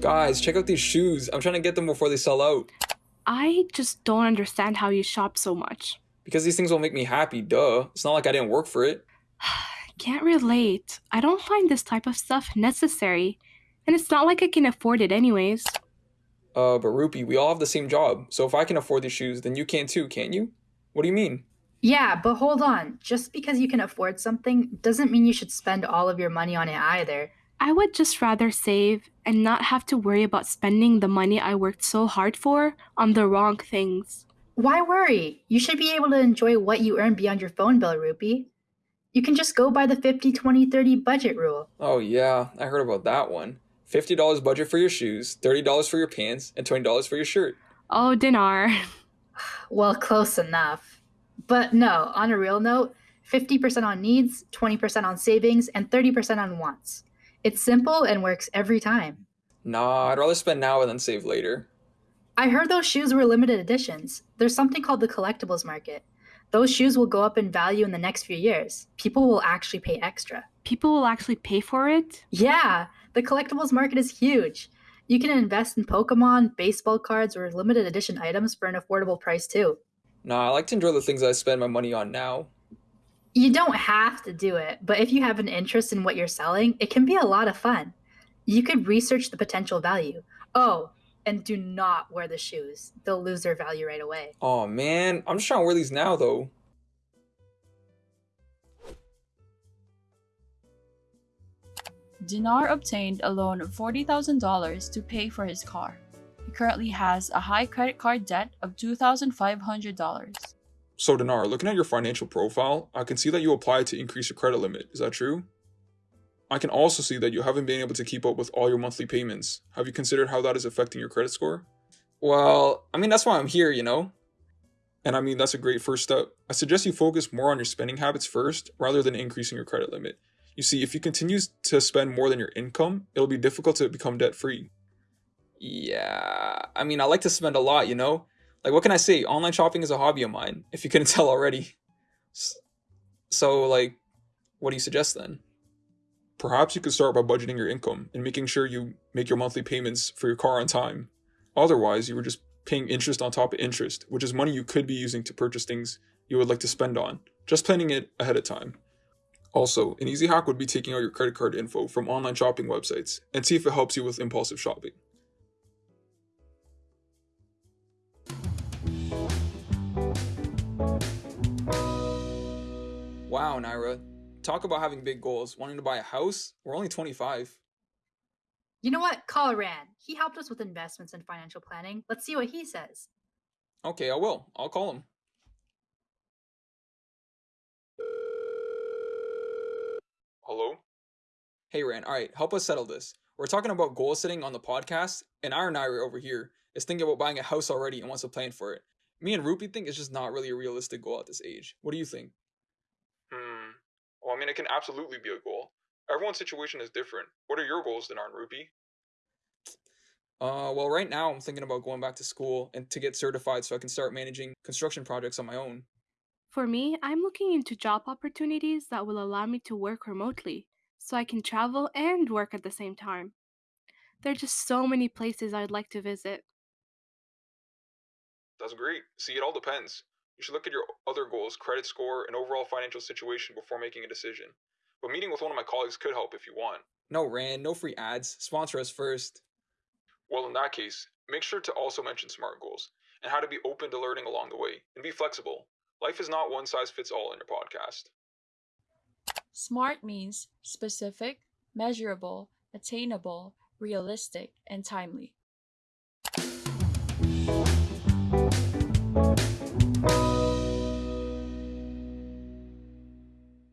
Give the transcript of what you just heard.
Guys, check out these shoes. I'm trying to get them before they sell out. I just don't understand how you shop so much. Because these things will make me happy, duh. It's not like I didn't work for it. Can't relate. I don't find this type of stuff necessary. And it's not like I can afford it anyways. Uh, but Rupee, we all have the same job. So if I can afford these shoes, then you can too, can't you? What do you mean? Yeah, but hold on. Just because you can afford something doesn't mean you should spend all of your money on it either. I would just rather save and not have to worry about spending the money I worked so hard for on the wrong things. Why worry? You should be able to enjoy what you earn beyond your phone bill, Rupee. You can just go by the 50 20 30 budget rule. Oh, yeah, I heard about that one. $50 budget for your shoes, $30 for your pants, and $20 for your shirt. Oh, Dinar. Well, close enough. But no, on a real note, 50% on needs, 20% on savings, and 30% on wants. It's simple and works every time. Nah, I'd rather spend now and then save later. I heard those shoes were limited editions. There's something called the collectibles market. Those shoes will go up in value in the next few years. People will actually pay extra. People will actually pay for it? Yeah, the collectibles market is huge. You can invest in Pokemon, baseball cards, or limited edition items for an affordable price too. Nah, I like to enjoy the things I spend my money on now. You don't have to do it, but if you have an interest in what you're selling, it can be a lot of fun. You could research the potential value. Oh, and do not wear the shoes. They'll lose their value right away. Oh man, I'm just trying to wear these now though. Dinar obtained a loan of $40,000 to pay for his car. Currently has a high credit card debt of $2,500. So Dinar, looking at your financial profile, I can see that you applied to increase your credit limit. Is that true? I can also see that you haven't been able to keep up with all your monthly payments. Have you considered how that is affecting your credit score? Well, I mean, that's why I'm here, you know? And I mean, that's a great first step. I suggest you focus more on your spending habits first rather than increasing your credit limit. You see, if you continue to spend more than your income, it'll be difficult to become debt free. Yeah, I mean, I like to spend a lot, you know? Like, what can I say? Online shopping is a hobby of mine, if you couldn't tell already. So, like, what do you suggest then? Perhaps you could start by budgeting your income and making sure you make your monthly payments for your car on time. Otherwise, you were just paying interest on top of interest, which is money you could be using to purchase things you would like to spend on. Just planning it ahead of time. Also, an easy hack would be taking out your credit card info from online shopping websites and see if it helps you with impulsive shopping. Wow, Naira. Talk about having big goals. Wanting to buy a house? We're only 25. You know what? Call Rand. He helped us with investments and financial planning. Let's see what he says. Okay, I will. I'll call him. Hello? Hey, Rand. All right, help us settle this. We're talking about goal setting on the podcast, and our Naira over here is thinking about buying a house already and wants to plan for it. Me and Rupee think it's just not really a realistic goal at this age. What do you think? Well, I mean, it can absolutely be a goal. Everyone's situation is different. What are your goals then, aren't Rupee? Uh, well, right now I'm thinking about going back to school and to get certified so I can start managing construction projects on my own. For me, I'm looking into job opportunities that will allow me to work remotely so I can travel and work at the same time. There are just so many places I'd like to visit. That's great. See, it all depends. You should look at your other goals, credit score, and overall financial situation before making a decision. But meeting with one of my colleagues could help if you want. No, Rand, no free ads. Sponsor us first. Well, in that case, make sure to also mention SMART goals and how to be open to learning along the way and be flexible. Life is not one size fits all in your podcast. SMART means specific, measurable, attainable, realistic, and timely.